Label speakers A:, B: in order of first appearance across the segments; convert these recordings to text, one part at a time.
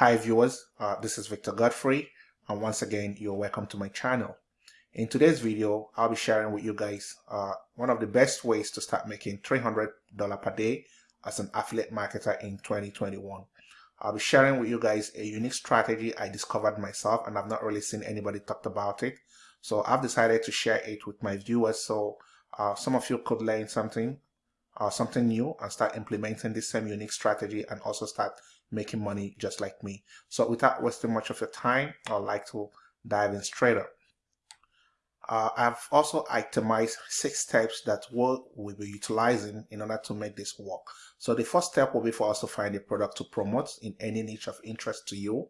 A: Hi viewers, uh, this is Victor Godfrey and once again you're welcome to my channel. In today's video I'll be sharing with you guys uh, one of the best ways to start making $300 per day as an affiliate marketer in 2021. I'll be sharing with you guys a unique strategy I discovered myself and I've not really seen anybody talked about it. So I've decided to share it with my viewers so uh, some of you could learn something uh, something new and start implementing this same unique strategy and also start making money just like me. So without wasting much of your time, I'd like to dive in straight up. Uh, I've also itemized six steps that we'll, be utilizing in order to make this work. So the first step will be for us to find a product to promote in any niche of interest to you.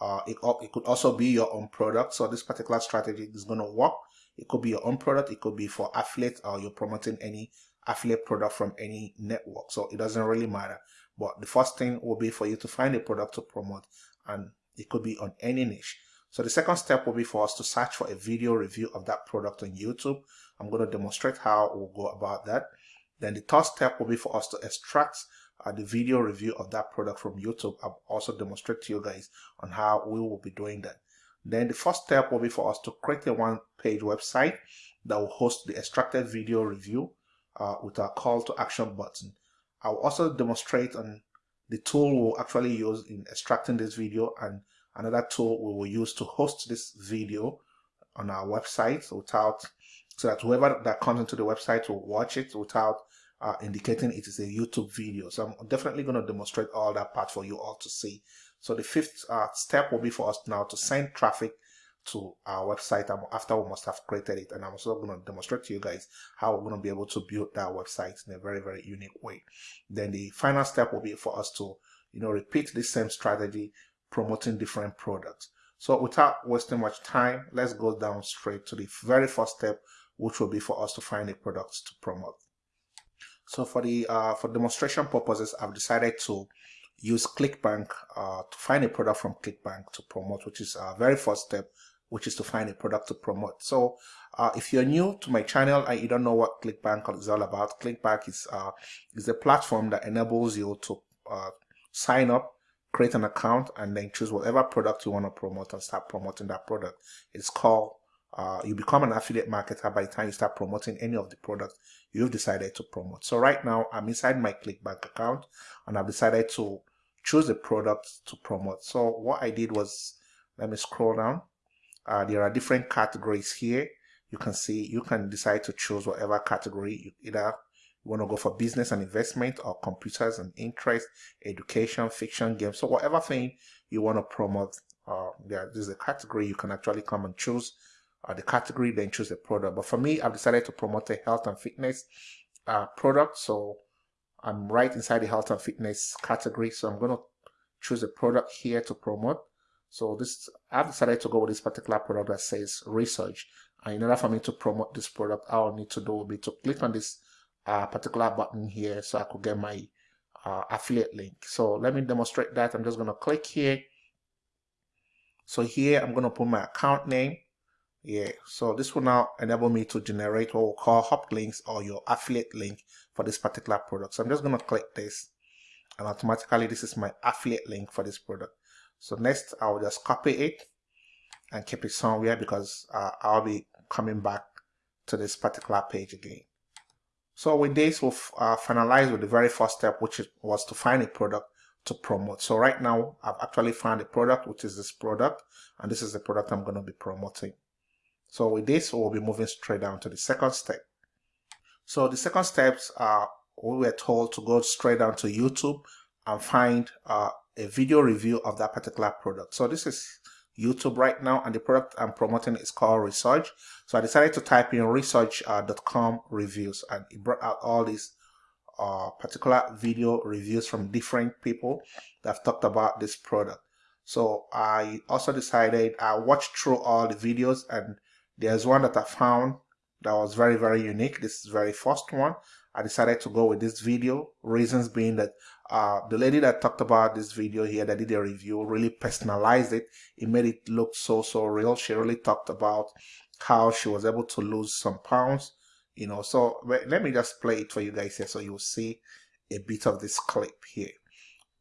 A: Uh, it, it could also be your own product. So this particular strategy is going to work. It could be your own product. It could be for affiliate or you're promoting any affiliate product from any network. So it doesn't really matter. But the first thing will be for you to find a product to promote and it could be on any niche. So the second step will be for us to search for a video review of that product on YouTube. I'm going to demonstrate how we'll go about that. Then the third step will be for us to extract uh, the video review of that product from YouTube. I'll also demonstrate to you guys on how we will be doing that. Then the first step will be for us to create a one-page website that will host the extracted video review uh, with our call to action button. I'll also demonstrate on the tool we'll actually use in extracting this video and another tool we will use to host this video on our website without so that whoever that comes into the website will watch it without uh, indicating it is a YouTube video. So I'm definitely going to demonstrate all that part for you all to see. So the fifth uh, step will be for us now to send traffic to our website after we must have created it and I'm also going to demonstrate to you guys how we're going to be able to build that website in a very very unique way. Then the final step will be for us to you know repeat the same strategy promoting different products. So without wasting much time let's go down straight to the very first step which will be for us to find a product to promote. So for the uh, for demonstration purposes I've decided to use ClickBank uh, to find a product from ClickBank to promote, which is our very first step which is to find a product to promote. So uh, if you're new to my channel and you don't know what ClickBank is all about, ClickBank is, uh, is a platform that enables you to uh, sign up, create an account, and then choose whatever product you want to promote and start promoting that product. It's called, uh, you become an affiliate marketer by the time you start promoting any of the products you've decided to promote. So right now I'm inside my ClickBank account and I've decided to choose a product to promote. So what I did was, let me scroll down uh, there are different categories here. You can see, you can decide to choose whatever category you either you want to go for business and investment or computers and interest, education, fiction, games. So whatever thing you want to promote, uh, there is a category you can actually come and choose uh, the category, then choose the product. But for me, I've decided to promote a health and fitness uh, product. So I'm right inside the health and fitness category. So I'm going to choose a product here to promote. So this, I've decided to go with this particular product that says Resurge. And in order for me to promote this product, all I need to do will be to click on this uh, particular button here so I could get my uh, affiliate link. So let me demonstrate that. I'm just going to click here. So here I'm going to put my account name. Yeah, so this will now enable me to generate what we'll call hop links or your affiliate link for this particular product. So I'm just going to click this and automatically this is my affiliate link for this product. So next I'll just copy it and keep it somewhere because uh, I'll be coming back to this particular page again. So with this, we'll uh, finalize with the very first step, which was to find a product to promote. So right now, I've actually found a product, which is this product, and this is the product I'm going to be promoting. So with this, we'll be moving straight down to the second step. So the second steps are we were told to go straight down to YouTube and find uh, a video review of that particular product. So this is YouTube right now and the product I'm promoting is called Resurge. So I decided to type in resurge.com uh, reviews and it brought out all these uh, particular video reviews from different people that have talked about this product. So I also decided I watched through all the videos and there's one that I found that was very, very unique. This is very first one. I decided to go with this video. Reasons being that uh, the lady that talked about this video here that did a review really personalized it. It made it look so, so real. She really talked about how she was able to lose some pounds, you know. So let me just play it for you guys here so you'll see a bit of this clip here.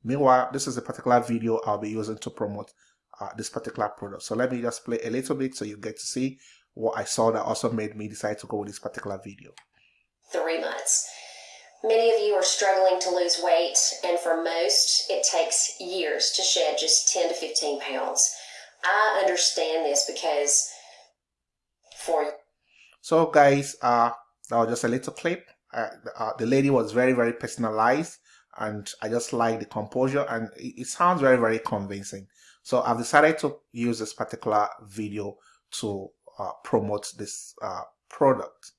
A: Meanwhile, this is a particular video I'll be using to promote uh, this particular product. So let me just play a little bit so you get to see what I saw that also made me decide to go with this particular video.
B: Three months. Many of you are struggling to lose weight, and for most, it takes years to shed just 10 to 15 pounds. I understand this because for
A: so guys, uh, that was just a little clip. Uh, uh, the lady was very, very personalized and I just like the composure and it, it sounds very, very convincing. So I've decided to use this particular video to uh, promote this uh, product.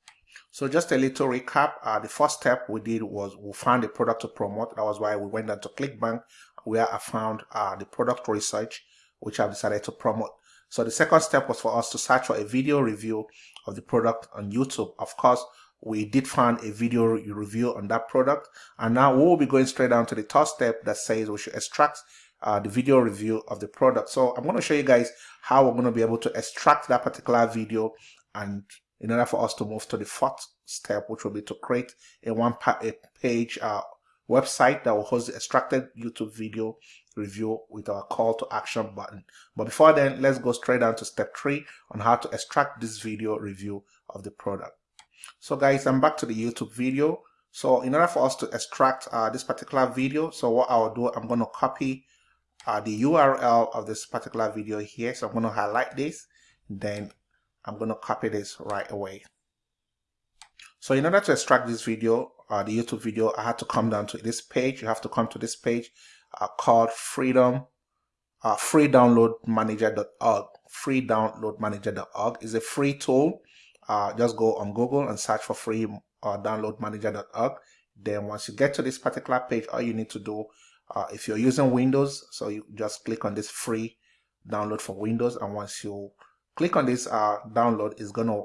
A: So just a little recap, uh, the first step we did was we found a product to promote. That was why we went down to ClickBank where I found uh, the product Resurge, which I've decided to promote. So the second step was for us to search for a video review of the product on YouTube. Of course, we did find a video review on that product. And now we'll be going straight down to the third step that says we should extract uh, the video review of the product. So I'm going to show you guys how we're going to be able to extract that particular video and in order for us to move to the fourth step, which will be to create a one a page uh, website that will host the extracted YouTube video review with our call to action button. But before then, let's go straight down to step three on how to extract this video review of the product. So guys, I'm back to the YouTube video. So in order for us to extract uh, this particular video, so what I'll do, I'm going to copy uh, the URL of this particular video here. So I'm going to highlight this, then I'm going to copy this right away. So in order to extract this video, uh, the YouTube video, I had to come down to this page. You have to come to this page uh, called freedom uh, freedownloadmanager.org. Freedownloadmanager.org is a free tool. Uh, just go on Google and search for free uh, downloadmanager.org. Then once you get to this particular page, all you need to do, uh, if you're using Windows, so you just click on this free download for Windows. And once you click on this uh, download, is going to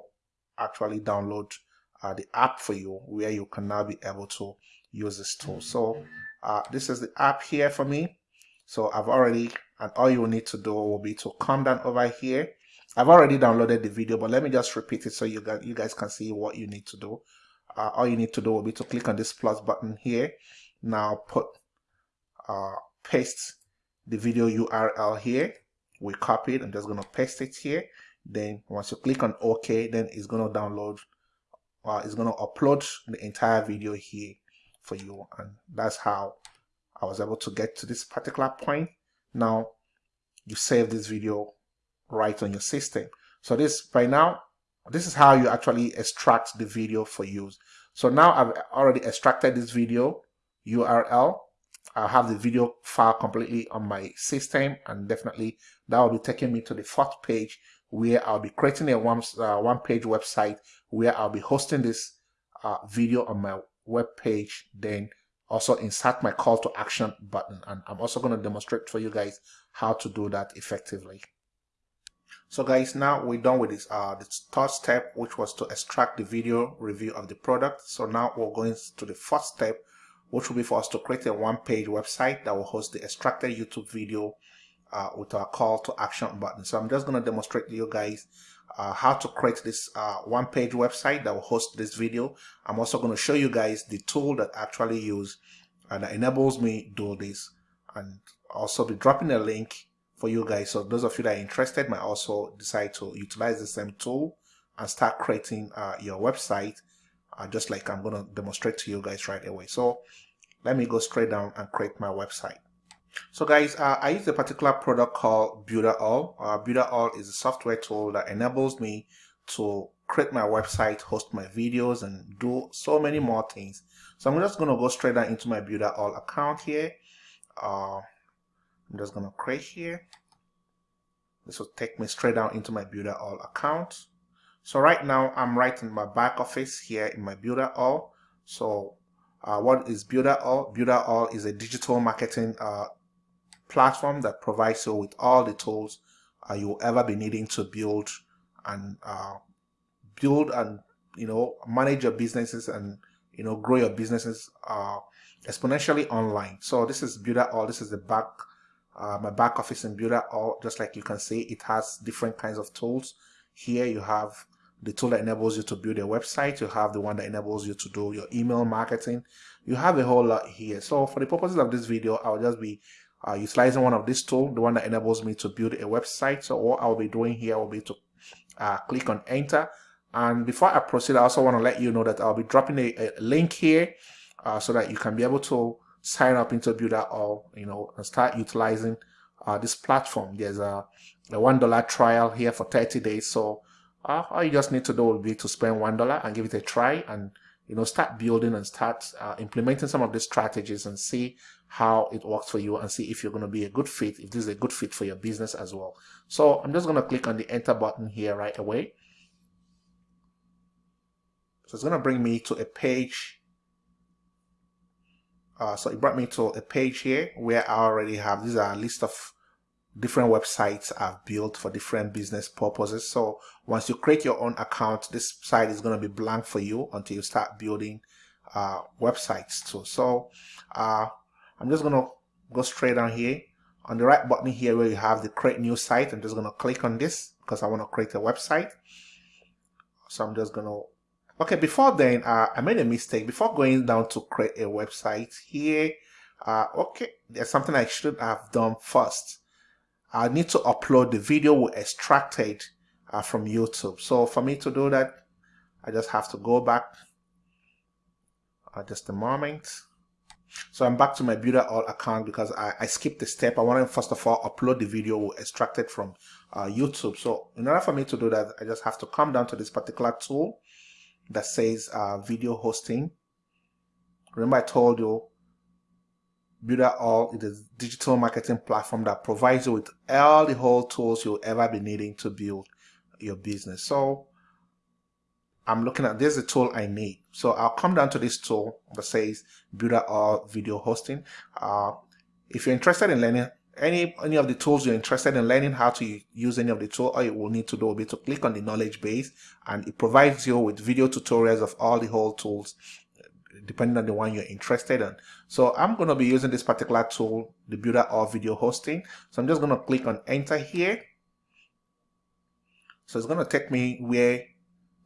A: actually download uh, the app for you where you can now be able to use this tool. So uh, this is the app here for me. So I've already, and all you need to do will be to come down over here. I've already downloaded the video, but let me just repeat it so you guys, you guys can see what you need to do. Uh, all you need to do will be to click on this plus button here. Now put, uh, paste the video URL here. We copy it. I'm just going to paste it here. Then once you click on OK, then it's going to download, uh, it's going to upload the entire video here for you and that's how I was able to get to this particular point now you save this video right on your system so this by now this is how you actually extract the video for use so now I've already extracted this video URL I have the video file completely on my system and definitely that will be taking me to the fourth page where I'll be creating a one, uh, one page website where I'll be hosting this uh, video on my web page then also insert my call to action button and I'm also going to demonstrate for you guys how to do that effectively. So guys, now we're done with this, uh, this third step, which was to extract the video review of the product. So now we're going to the fourth step, which will be for us to create a one-page website that will host the extracted YouTube video uh, with our call to action button. So I'm just going to demonstrate to you guys uh, how to create this uh, one page website that will host this video. I'm also going to show you guys the tool that I actually use and that enables me do this and also be dropping a link for you guys. So those of you that are interested might also decide to utilize the same tool and start creating uh, your website uh, just like I'm going to demonstrate to you guys right away. So let me go straight down and create my website. So guys, uh, I use a particular product called Builderall. Uh, Builderall is a software tool that enables me to create my website, host my videos, and do so many more things. So I'm just going to go straight down into my Builderall account here. Uh, I'm just going to create here. This will take me straight down into my Builderall account. So right now I'm right in my back office here in my Builderall. So uh, All? Builderall is a digital marketing uh, platform that provides you with all the tools uh, you'll ever be needing to build and uh, build and you know manage your businesses and you know grow your businesses uh, exponentially online. So this is Builderall. This is the back uh, my back office in Builderall. Just like you can see, it has different kinds of tools. Here you have the tool that enables you to build a website. You have the one that enables you to do your email marketing. You have a whole lot here. So for the purposes of this video, I'll just be uh, utilizing one of these tools, the one that enables me to build a website. So what I'll be doing here will be to uh, click on enter. And before I proceed, I also want to let you know that I'll be dropping a, a link here uh, so that you can be able to sign up into Builder or, you know, start utilizing uh, this platform. There's a, a $1 trial here for 30 days. So uh, all you just need to do will be to spend $1 and give it a try and you know start building and start uh, implementing some of these strategies and see how it works for you and see if you're going to be a good fit if this is a good fit for your business as well. So i'm just going to click on the enter button here right away. So it's going to bring me to a page. Uh, so it brought me to a page here where I already have these are a list of different websites I've built for different business purposes. So once you create your own account, this site is going to be blank for you until you start building uh, websites too. So uh, I'm just going to go straight down here on the right button here where you have the create new site. I'm just going to click on this because I want to create a website. So I'm just going to okay before then uh, I made a mistake before going down to create a website here uh, okay there's something I should have done first I need to upload the video we extracted uh, from YouTube. So for me to do that, I just have to go back uh, just a moment. So I'm back to my Builderall account because I, I skipped the step. I want to first of all upload the video we extracted from uh, YouTube. So in order for me to do that, I just have to come down to this particular tool that says uh, video hosting. Remember I told you Builderall is a digital marketing platform that provides you with all the whole tools you'll ever be needing to build your business. So I'm looking at this is the tool I need. So I'll come down to this tool that says Builderall Video Hosting. Uh, if you're interested in learning any any of the tools you're interested in learning how to use any of the tool all you will need to do will be to click on the knowledge base and it provides you with video tutorials of all the whole tools depending on the one you're interested in. So I'm going to be using this particular tool, the Builderall Video Hosting. So I'm just going to click on enter here. So it's going to take me where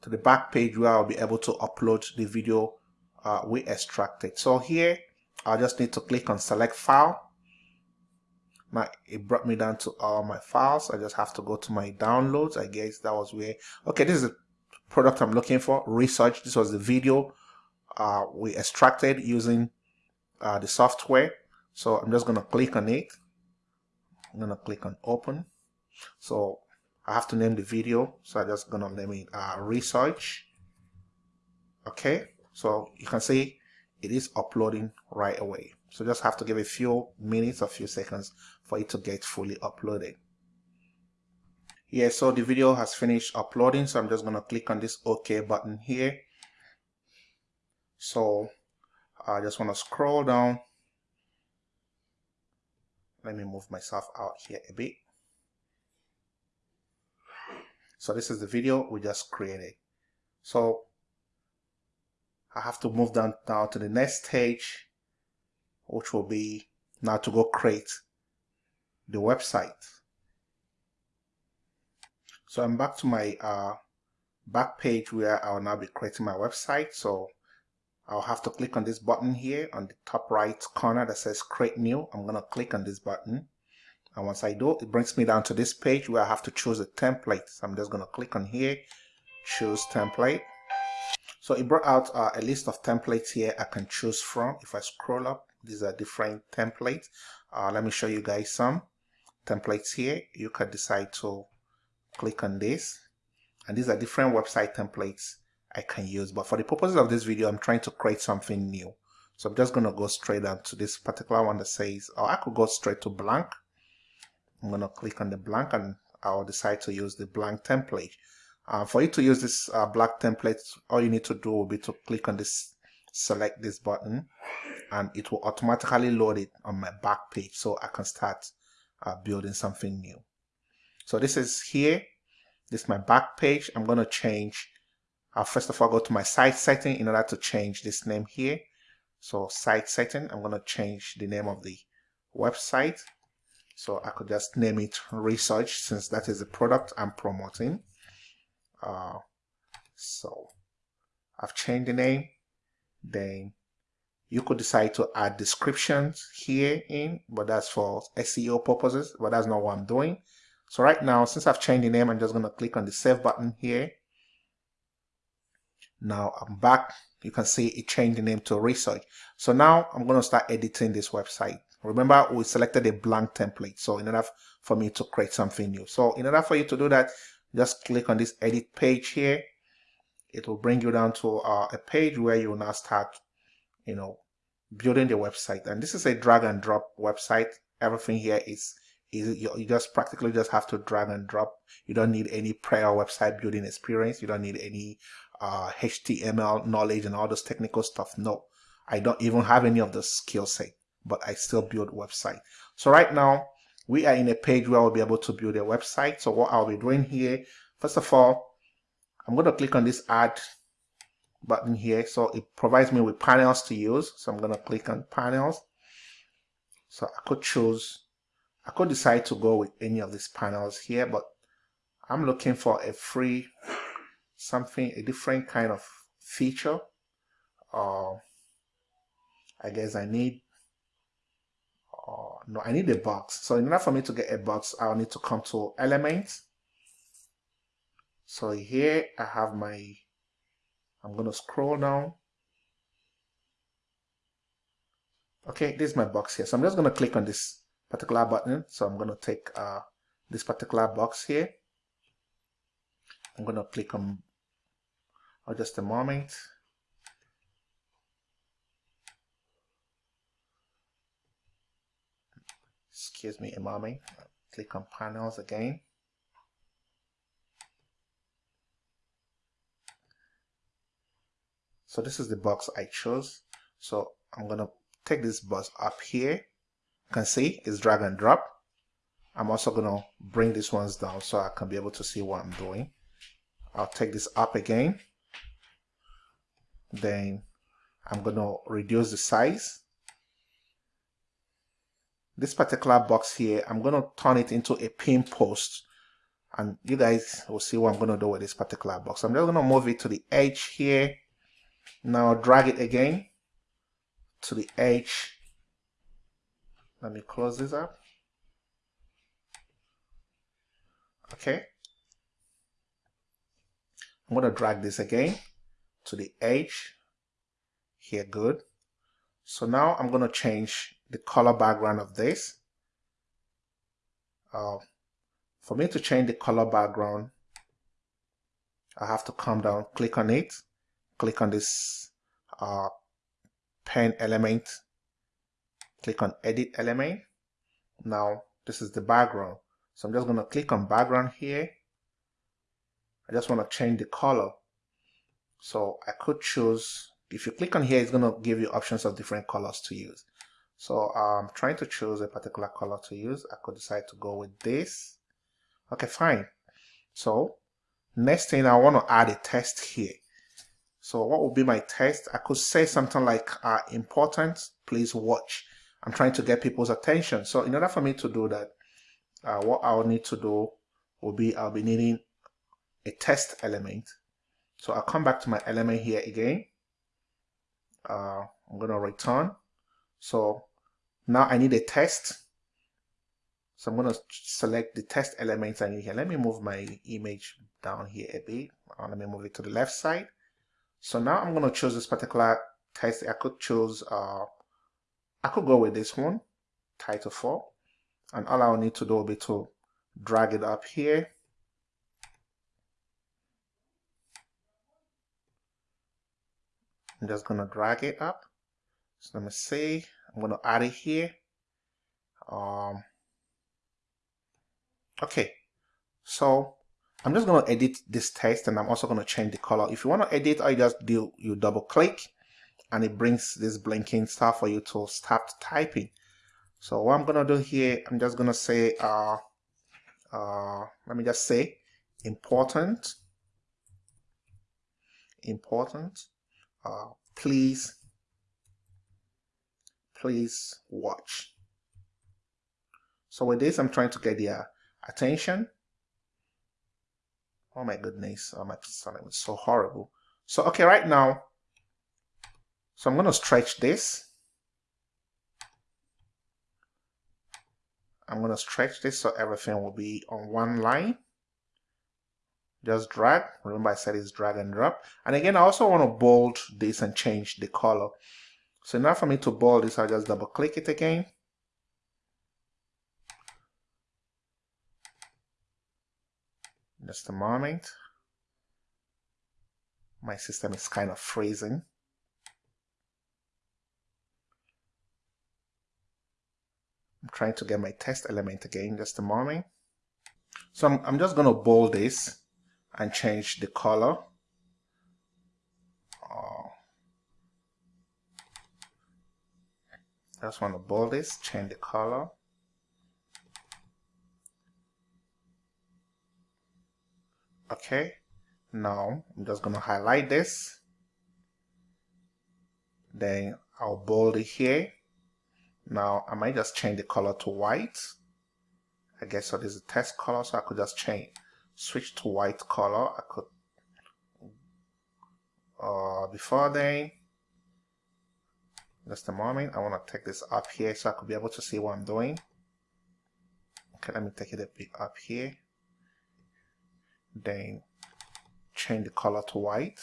A: to the back page where I'll be able to upload the video uh, we extracted. So here I just need to click on select file. Now it brought me down to all my files. I just have to go to my downloads. I guess that was where, okay, this is the product I'm looking for, Resurge. This was the video uh, we extracted using uh, the software. So I'm just going to click on it. I'm going to click on open. So I have to name the video. So I'm just going to name it uh, Resurge. Okay. So you can see it is uploading right away. So just have to give a few minutes, a few seconds for it to get fully uploaded. Yeah, so the video has finished uploading. So I'm just going to click on this OK button here. So I just want to scroll down. Let me move myself out here a bit. So this is the video we just created. So I have to move down now to the next stage, which will be now to go create the website. So I'm back to my uh, back page where I'll now be creating my website. So I'll have to click on this button here on the top right corner that says create new. I'm going to click on this button. And once I do, it brings me down to this page where I have to choose a template. So I'm just going to click on here, choose template. So it brought out uh, a list of templates here I can choose from. If I scroll up, these are different templates. Uh, let me show you guys some templates here. You can decide to click on this. And these are different website templates I can use. But for the purposes of this video, I'm trying to create something new. So I'm just going to go straight down to this particular one that says, or I could go straight to blank. I'm going to click on the blank and I'll decide to use the blank template. Uh, for you to use this uh, black template, all you need to do will be to click on this, select this button, and it will automatically load it on my back page so I can start uh, building something new. So this is here. This is my back page. I'm going to change I'll first of all go to my site setting in order to change this name here. So site setting, I'm going to change the name of the website. So I could just name it Resurge since that is the product I'm promoting. Uh, so I've changed the name then you could decide to add descriptions here in but that's for SEO purposes but that's not what I'm doing so right now since I've changed the name I'm just going to click on the save button here now I'm back. You can see it changed the name to Resurge. So now I'm going to start editing this website. Remember we selected a blank template. So in order for me to create something new. So in order for you to do that just click on this edit page here. It will bring you down to uh, a page where you will now start you know building the website. And this is a drag and drop website. Everything here is is you, just practically just have to drag and drop. You don't need any prior website building experience. You don't need any uh, HTML knowledge and all this technical stuff no. I don't even have any of the skill set but I still build website. So right now we are in a page where I'll be able to build a website. So what I'll be doing here first of all I'm going to click on this add button here. So it provides me with panels to use. So I'm going to click on panels. So I could choose I could decide to go with any of these panels here but I'm looking for a free something a different kind of feature uh, I guess I need uh, no I need a box. So in order for me to get a box I'll need to come to elements so here I have my I'm going to scroll down. Okay this is my box here. So I'm just going to click on this particular button. So I'm going to take uh, this particular box here. I'm going to click on oh, just a moment excuse me a moment click on panels again. So this is the box I chose. So I'm gonna take this box up here. You can see it's drag and drop. I'm also gonna bring these ones down so I can be able to see what I'm doing. I'll take this up again then I'm gonna reduce the size this particular box here I'm gonna turn it into a pin post and you guys will see what I'm gonna do with this particular box I'm just gonna move it to the edge here now drag it again to the edge. Let me close this up. Okay. I'm going to drag this again to the edge. Here, good. So now I'm going to change the color background of this. Uh, for me to change the color background, I have to come down, click on it, click on this uh, pen element click on edit element now this is the background so I'm just going to click on background here I just want to change the color so I could choose if you click on here it's going to give you options of different colors to use so I'm trying to choose a particular color to use I could decide to go with this okay fine so next thing I want to add a test here so what would be my test? I could say something like uh, important, please watch. I'm trying to get people's attention. So in order for me to do that, uh, what I'll need to do will be I'll be needing a test element. So I'll come back to my element here again. Uh, I'm going to return. So now I need a test. So I'm going to select the test elements I need here. Let me move my image down here a bit. Uh, let me move it to the left side. So now I'm going to choose this particular test. I could choose, uh, I could go with this one, title 4. And all I'll need to do will be to drag it up here. I'm just to drag it up. So let me see. I'm to add it here. Um, okay. So I'm just to edit this text and I'm also to change the color. If you want to edit, I just do you double click and it brings this blinking stuff for you to start typing. So what I'm to do here, I'm just to say, uh, uh, let me just say important, important, uh, please, please watch. So with this, I'm trying to get their attention Oh my goodness, oh, my sounding was so horrible. So okay, right now, so I'm going to stretch this. I'm going to stretch this so everything will be on one line. Just drag. Remember I said it's drag and drop. And again, I also want to bold this and change the color. So now for me to bold this, I'll just double click it again. Just a moment. My system is kind of freezing. I'm trying to get my test element again, just a moment. So I'm, I'm just going to bold this and change the color. Oh. I just want to bold this, change the color. Okay, now I'm just going to highlight this. Then I'll bold it here now I might just change the color to white. I guess so this is a test color, so I could just change, switch to white color. I could, uh, before then, just a moment, I want to take this up here so I could be able to see what I'm doing. Okay, let me take it a bit up here. Then change the color to white.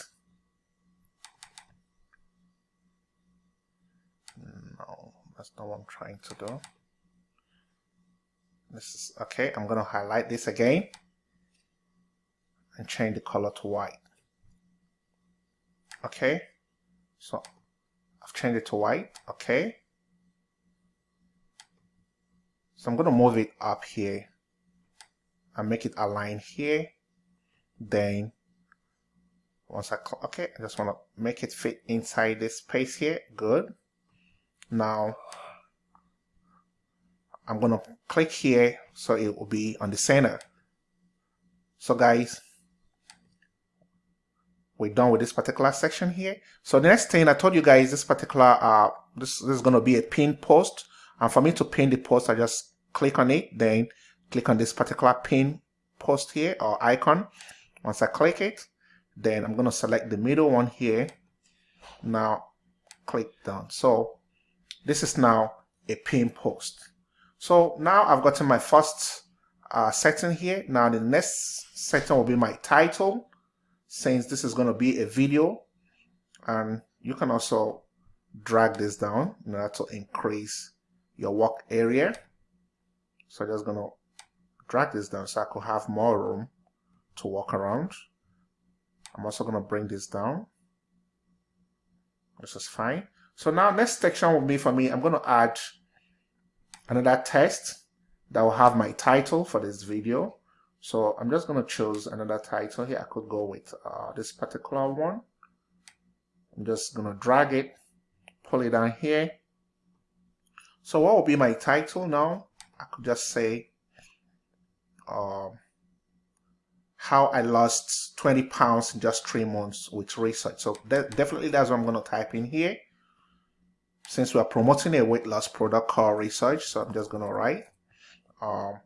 A: no That's not what I'm trying to do. This is okay. I'm to highlight this again and change the color to white. Okay. So I've changed it to white. Okay. So I'm going to move it up here and make it align here. Then once I, okay, I just want to make it fit inside this space here. Good. Now, I'm going to click here so it will be on the center. So guys, we're done with this particular section here. So the next thing I told you guys, this particular, uh, this, this is going to be a pin post. And for me to pin the post, I just click on it, then click on this particular pin post here or icon. Once I click it, then I'm going to select the middle one here. Now click done. So this is now a pin post. So now I've gotten my first uh, setting here. Now the next setting will be my title since this is going to be a video and you can also drag this down in order to increase your work area. So I'm just going to drag this down so I could have more room to walk around. I'm also going to bring this down. This is fine. So now next section will be for me, I'm going to add another text that will have my title for this video. So I'm just going to choose another title here. I could go with uh, this particular one. I'm just going to drag it, pull it down here. So what will be my title now? I could just say uh, how I lost 20 pounds in just three months with Resurge. So that, definitely that's what I'm going to type in here since we are promoting a weight loss product called Resurge so i'm just going to write um,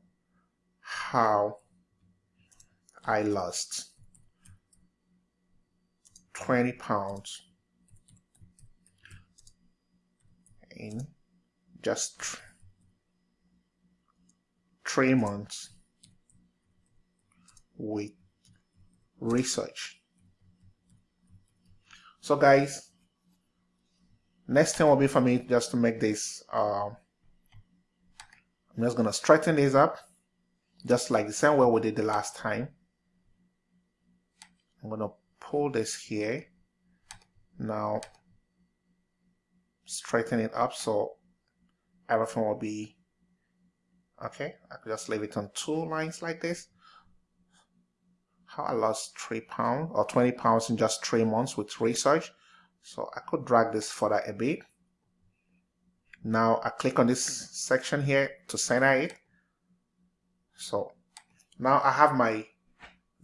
A: how i lost 20 pounds in just three months with Resurge so guys Next thing will be for me just to make this, uh, I'm just going to straighten this up, just like the same way we did the last time. I'm going to pull this here. Now, straighten it up so everything will be okay. I could just leave it on two lines like this. How I lost three pounds or 20 pounds in just three months with Resurge. So I could drag this further a bit. Now I click on this section here to center it. So now I have my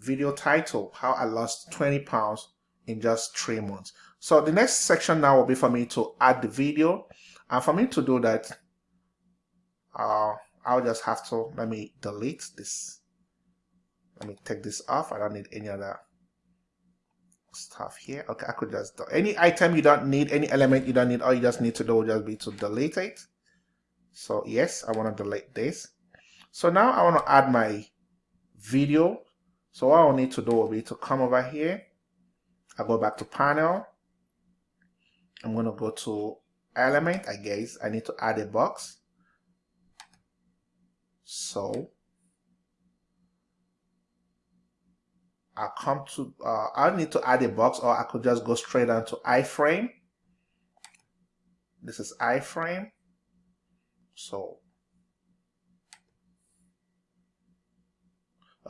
A: video title, how I lost 20 pounds in just three months. So the next section now will be for me to add the video. And for me to do that, uh, I'll just have to, let me delete this. Let me take this off. I don't need any other stuff here. Okay I could just do any item you don't need any element you don't need all you just need to do will just be to delete it. So yes I want to delete this. So now I want to add my video so what I'll need to do will be to come over here I go back to panel I'm going to go to element I guess I need to add a box so I come to, uh, I need to add a box or I could just go straight down to iframe. This is iframe. So,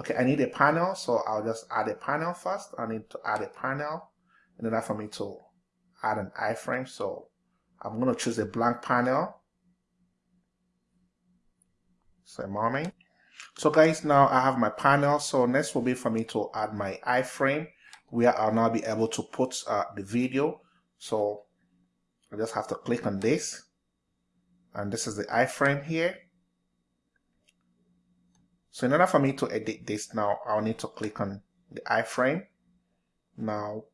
A: okay, I need a panel. So I'll just add a panel first. I need to add a panel in order for me to add an iframe. So I'm going to choose a blank panel. So moment. So guys, now I have my panel. So next will be for me to add my iframe where I'll now be able to put uh, the video. So I just have to click on this. And this is the iframe here. So in order for me to edit this now, I'll need to click on the iframe. Now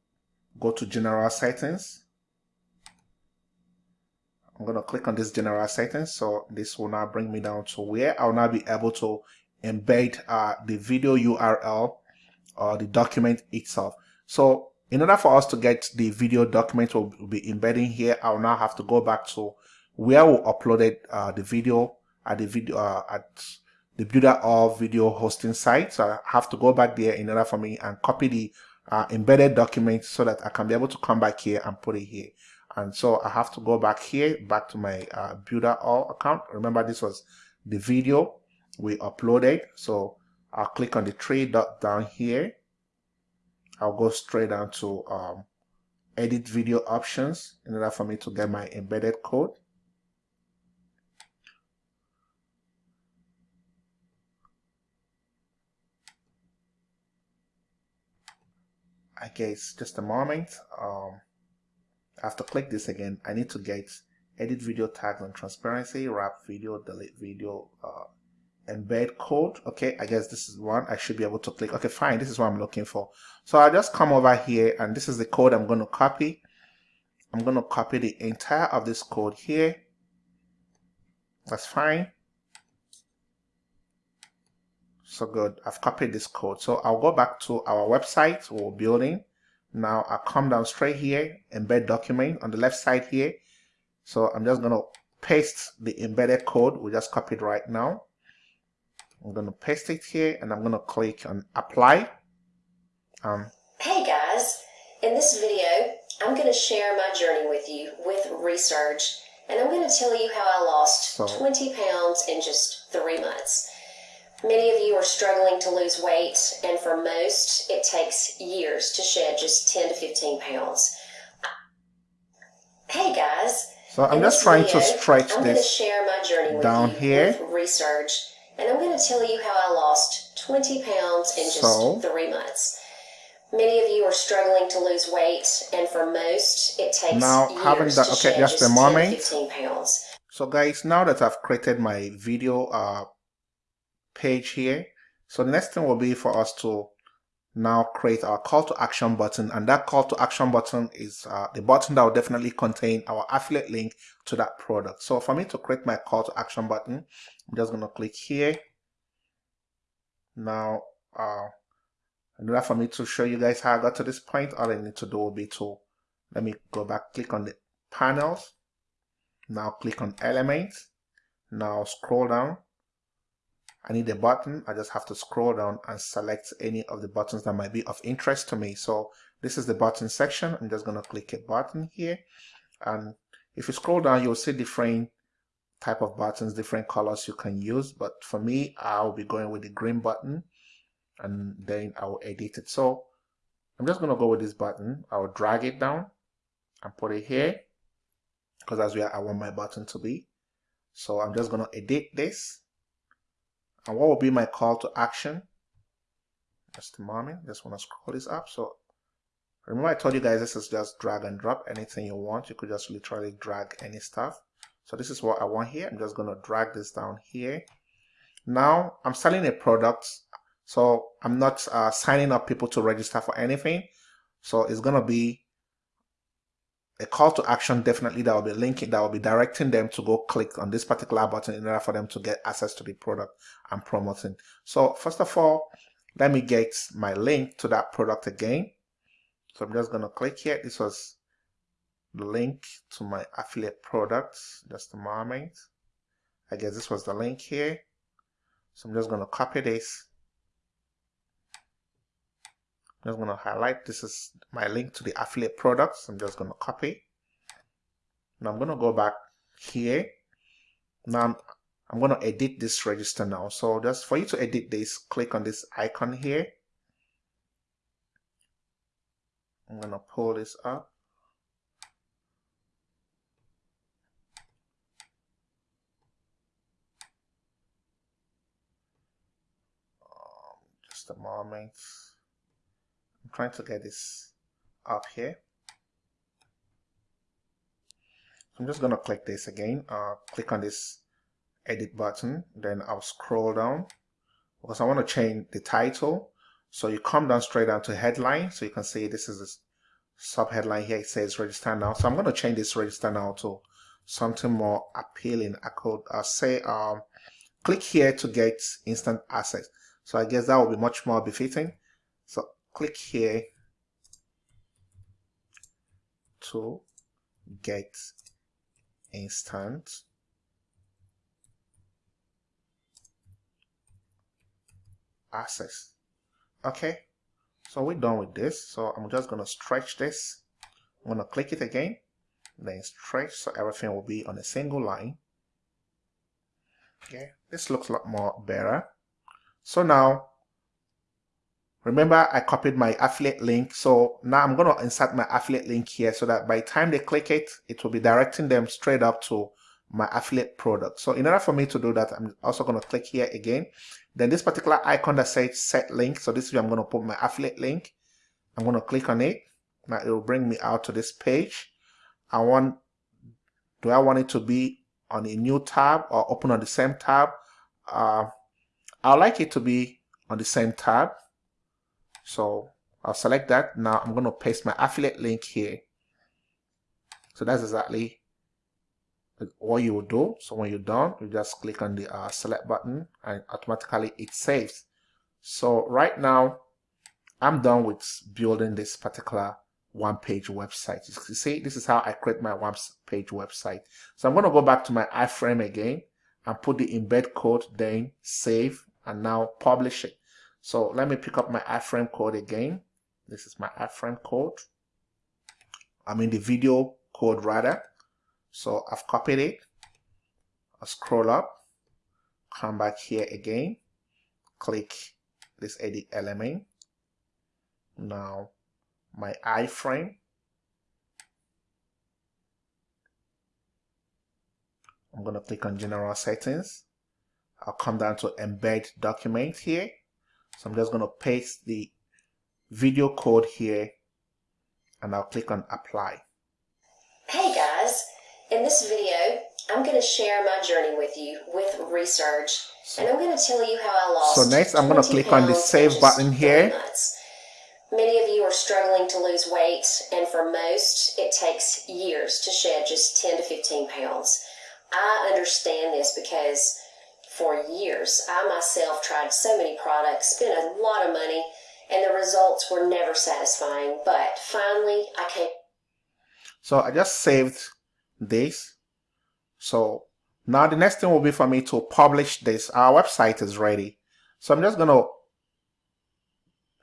A: go to general settings. I'm going to click on this general settings. So this will now bring me down to where I'll now be able to embed uh, the video URL or the document itself. So in order for us to get the video document we'll be embedding here, I'll now have to go back to where we uploaded uh, the video at the video uh, at the Builderall video hosting site. So I have to go back there in order for me and copy the uh, embedded document so that I can be able to come back here and put it here. And so I have to go back here, back to my uh, Builderall account. Remember this was the video we uploaded. So I'll click on the three dot down here. I'll go straight down to um, edit video options in order for me to get my embedded code. I guess just a moment. Um, I have to click this again. I need to get edit video tags on transparency, wrap video, delete video, uh, embed code. Okay i guess this is one. I should be able to click. Okay fine. This is what i'm looking for. So I'll just come over here and this is the code i'm going to copy. I'm going to copy the entire of this code here. That's fine so good. I've copied this code. So i'll go back to our website or building. Now i come down straight here embed document on the left side here. So i'm just going to paste the embedded code we just copied right now. I'm going to paste it here and I'm going to click on apply. Um,
B: hey guys, in this video, I'm going to share my journey with you with Resurge and I'm going to tell you how I lost so, 20 pounds in just three months. Many of you are struggling to lose weight and for most, it takes years to shed just 10 to 15 pounds. Hey guys.
A: So I'm just trying video, to stretch I'm this share my journey down here.
B: Resurge and I'm going to tell you how I lost 20 pounds in just so, three months. Many of you are struggling to lose weight, and for most, it takes now having that. okay, just a moment. 15 pounds.
A: So, guys, now that I've created my video uh, page here, so the next thing will be for us to now create our call to action button. And that call to action button is uh, the button that will definitely contain our affiliate link to that product. So for me to create my call to action button I'm just going to click here. Now uh, in order for me to show you guys how I got to this point all I need to do will be to let me go back click on the panels. Now click on elements now scroll down I need a button. I just have to scroll down and select any of the buttons that might be of interest to me. So this is the button section. I'm just going to click a button here. And if you scroll down, you'll see different type of buttons, different colors you can use. But for me, I'll be going with the green button and then I'll edit it. So I'm just going to go with this button. I'll drag it down and put it here because that's where I want my button to be. So I'm just going to edit this and what will be my call to action? Just a moment. Just want to scroll this up. So remember I told you guys this is just drag and drop. Anything you want, you could just literally drag any stuff. So this is what I want here. I'm just going to drag this down here. Now I'm selling a product. So I'm not uh, signing up people to register for anything. So it's going to be a call to action definitely that will be linking that will be directing them to go click on this particular button in order for them to get access to the product I'm promoting. So first of all, let me get my link to that product again. So I'm just going to click here. This was the link to my affiliate products. Just a moment. I guess this was the link here. So I'm just going to copy this. I'm just going to highlight. This is my link to the affiliate products. I'm just going to copy. Now I'm going to go back here. Now I'm, I'm going to edit this register now. So just for you to edit this, click on this icon here. I'm going to pull this up. Um, just a moment. Trying to get this up here. I'm just going to click this again. Uh, click on this edit button. Then I'll scroll down because I want to change the title. So you come down straight down to headline. So you can see this is a sub headline here. It says register now. So I'm going to change this register now to something more appealing. I could uh, say um, click here to get instant access. So I guess that will be much more befitting. So click here to get instant access. Okay, so we're done with this. So I'm just going to stretch this. I'm going to click it again, then stretch so everything will be on a single line. Okay, this looks a lot more better. So now, remember I copied my affiliate link. So now I'm going to insert my affiliate link here so that by the time they click it, it will be directing them straight up to my affiliate product. So in order for me to do that, I'm also going to click here again. Then this particular icon that says set link. So this is where I'm going to put my affiliate link. I'm going to click on it. Now it will bring me out to this page. I want, do I want it to be on a new tab or open on the same tab? Uh, I like it to be on the same tab. So I'll select that. Now I'm going to paste my affiliate link here. So that's exactly what you will do. So when you're done, you just click on the uh, select button and automatically it saves. So right now, I'm done with building this particular one page website. You see, this is how I create my one page website. So I'm going to go back to my iframe again and put the embed code, then save and now publish it. So let me pick up my iframe code again. This is my iframe code. I'm in the video code rather. So I've copied it. I'll scroll up, come back here again, click this edit element. Now my iframe. I'm going to click on general settings I'll come down to embed document here. So I'm just going to paste the video code here and I'll click on apply.
B: Hey guys, in this video, I'm going to share my journey with you with Resurge and I'm going to tell you how I lost
A: So next I'm going to click on the save button here.
B: Many of you are struggling to lose weight and for most it takes years to shed just 10 to 15 pounds. I understand this because for years. I myself tried so many products, spent a lot of money, and the results were never satisfying. But finally, I came.
A: So I just saved this. So now the next thing will be for me to publish this. Our website is ready. So I'm just going to,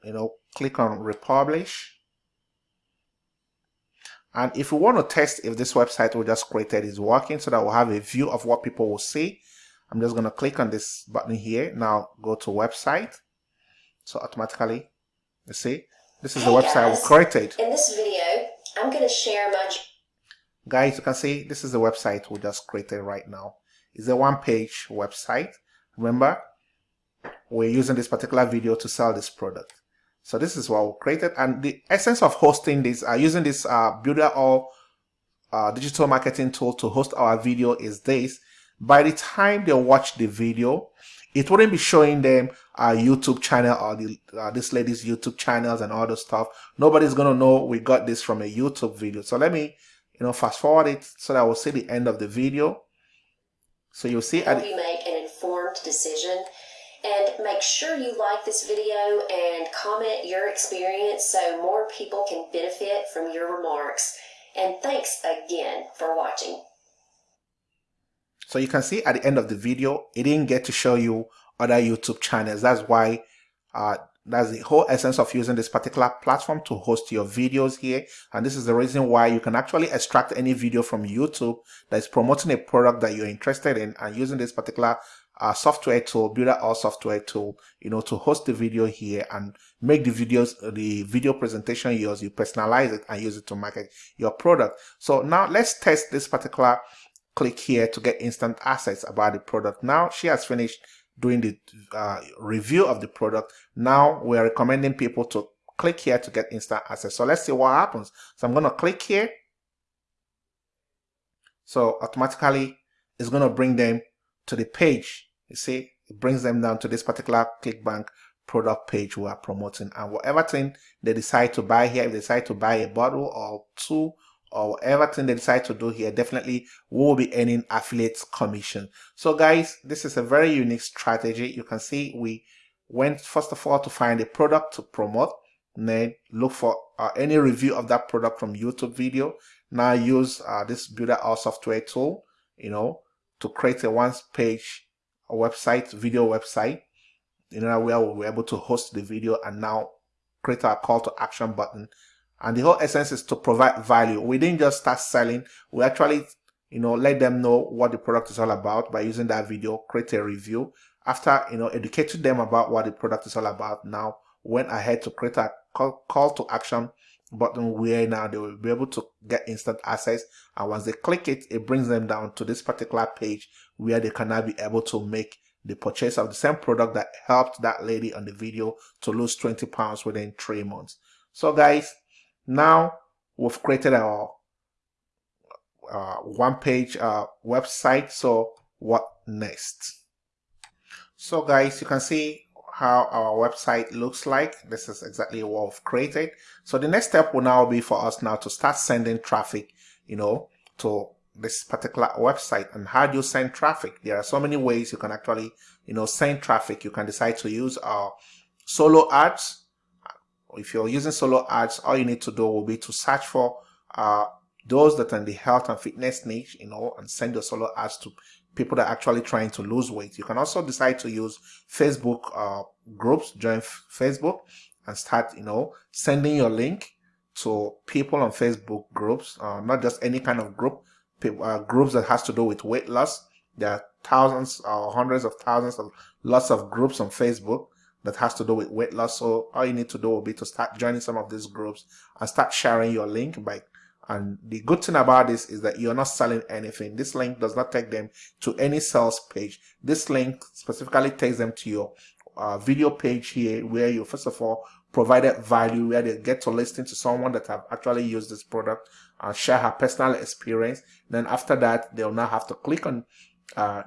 A: you know, click on republish. And if we want to test if this website we just created is working so that we'll have a view of what people will see, I'm just going to click on this button here. Now go to website. So automatically, you see, this is hey the website guys, we created.
B: In this video, I'm going to share my...
A: Guys, you can see this is the website we just created right now. It's a one-page website. Remember, we're using this particular video to sell this product. So this is what we created. And the essence of hosting this, uh, using this uh, Builderall uh, digital marketing tool to host our video is this by the time they watch the video, it wouldn't be showing them our YouTube channel or the, uh, this lady's YouTube channels and all the stuff. Nobody's going to know we got this from a YouTube video. So let me, you know, fast forward it so that we'll see the end of the video. So you'll see.
B: Help you make an informed decision. And make sure you like this video and comment your experience so more people can benefit from your remarks. And thanks again for watching.
A: So you can see at the end of the video, it didn't get to show you other YouTube channels. That's why, uh, that's the whole essence of using this particular platform to host your videos here. And this is the reason why you can actually extract any video from YouTube that is promoting a product that you're interested in and using this particular uh, software tool, Builderall software tool, you know, to host the video here and make the videos, the video presentation yours, you personalize it and use it to market your product. So now let's test this particular click here to get instant access about the product. Now she has finished doing the uh, review of the product. Now we're recommending people to click here to get instant access. So let's see what happens. So I'm going to click here. So automatically it's going to bring them to the page. You see, it brings them down to this particular ClickBank product page we are promoting and whatever thing they decide to buy here, if they decide to buy a bottle or two or whatever thing they decide to do here, definitely will be earning affiliates commission. So guys, this is a very unique strategy. You can see we went first of all to find a product to promote, then look for uh, any review of that product from YouTube video. Now use uh, this Builderall software tool, you know, to create a one page website, video website, you know, where we'll be able to host the video and now create our call to action button and the whole essence is to provide value. We didn't just start selling. We actually, you know, let them know what the product is all about by using that video, create a review. After, you know, educating them about what the product is all about, now went ahead to create a call, call to action button where now they will be able to get instant access and once they click it it brings them down to this particular page where they can now be able to make the purchase of the same product that helped that lady on the video to lose 20 pounds within three months so guys now we've created our uh, one page uh, website. So what next? So guys, you can see how our website looks like. This is exactly what we've created. So the next step will now be for us now to start sending traffic, you know, to this particular website and how do you send traffic? There are so many ways you can actually, you know, send traffic. You can decide to use our solo ads if you're using solo ads, all you need to do will be to search for uh, those that are in the health and fitness niche, you know, and send your solo ads to people that are actually trying to lose weight. You can also decide to use Facebook uh, groups, join Facebook and start, you know, sending your link to people on Facebook groups, uh, not just any kind of group, uh, groups that has to do with weight loss. There are thousands or hundreds of thousands of lots of groups on Facebook that has to do with weight loss. So all you need to do will be to start joining some of these groups and start sharing your link by and the good thing about this is that you're not selling anything. This link does not take them to any sales page. This link specifically takes them to your uh, video page here where you first of all provided value where they get to listen to someone that have actually used this product and share her personal experience. Then after that, they'll now have to click on uh,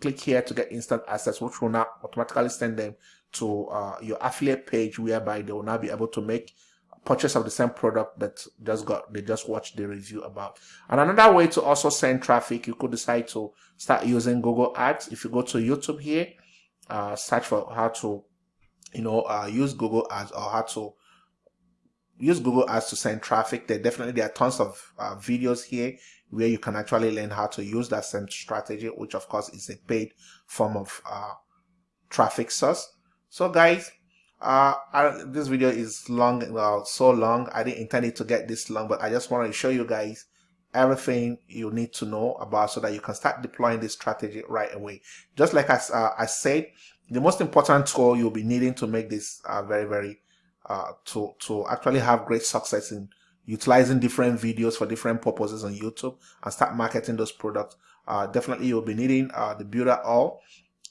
A: click here to get instant access, which will now automatically send them to uh, your affiliate page whereby they will now be able to make purchase of the same product that just got they just watched the review about. And another way to also send traffic you could decide to start using google ads. If you go to youtube here uh, search for how to you know uh, use google ads or how to use google ads to send traffic. There definitely there are tons of uh, videos here where you can actually learn how to use that same strategy which of course is a paid form of uh, traffic source so guys, uh, I, this video is long, well, so long. I didn't intend it to get this long, but I just wanted to show you guys everything you need to know about so that you can start deploying this strategy right away. Just like I, uh, I said, the most important tool you'll be needing to make this uh, very, very, uh, to, to actually have great success in utilizing different videos for different purposes on YouTube and start marketing those products. Uh, definitely you'll be needing uh, the Builderall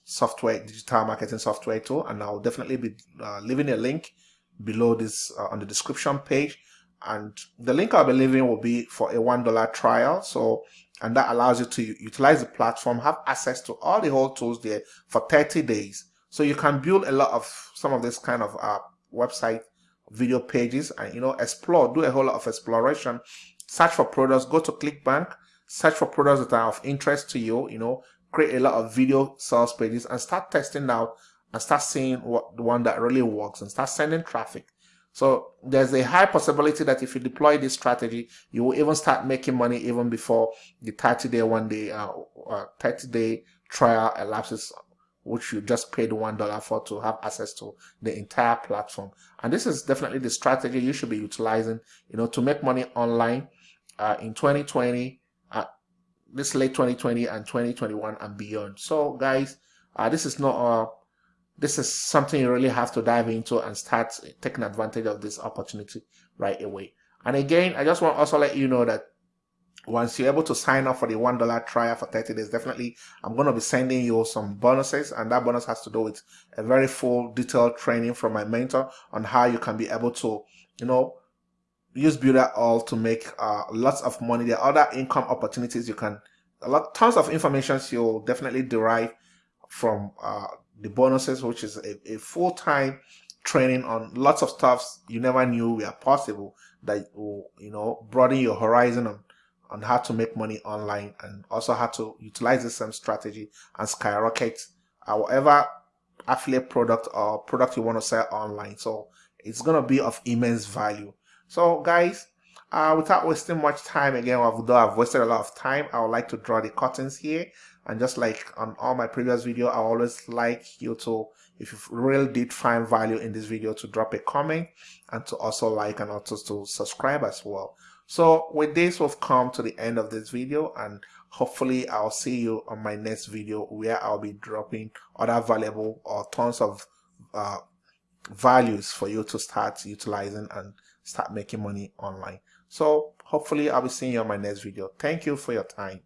A: software, digital marketing software tool. And I'll definitely be uh, leaving a link below this uh, on the description page. And the link I'll be leaving will be for a $1 trial. So, and that allows you to utilize the platform, have access to all the whole tools there for 30 days. So you can build a lot of some of this kind of uh, website video pages and you know explore, do a whole lot of exploration. Search for products, go to ClickBank, search for products that are of interest to you, you know, create a lot of video sales pages and start testing out and start seeing what the one that really works and start sending traffic. So there's a high possibility that if you deploy this strategy, you will even start making money even before the 30 day, one day, uh, uh, 30 day trial elapses, which you just paid $1 for to have access to the entire platform. And this is definitely the strategy you should be utilizing, you know, to make money online uh, in 2020, uh, this late 2020 and 2021 and beyond. So guys, uh, this is not a this is something you really have to dive into and start taking advantage of this opportunity right away. And again, I just want also let you know that once you're able to sign up for the $1 trial for 30 days, definitely I'm going to be sending you some bonuses. And that bonus has to do with a very full detailed training from my mentor on how you can be able to, you know, use Builderall to make uh, lots of money. There are other income opportunities you can, a lot, tons of information you'll definitely derive from uh, the bonuses, which is a, a full-time training on lots of stuffs you never knew were possible that will, you know, broaden your horizon on, on how to make money online and also how to utilize the same strategy and skyrocket whatever affiliate product or product you want to sell online. So it's going to be of immense value. So guys, uh, without wasting much time again, although I've wasted a lot of time, I would like to draw the curtains here. And just like on all my previous video i always like you to if you really did find value in this video to drop a comment and to also like and also to subscribe as well. So with this we've come to the end of this video and hopefully i'll see you on my next video where i'll be dropping other valuable or tons of uh, values for you to start utilizing and start making money online. So hopefully i'll be seeing you on my next video. Thank you for your time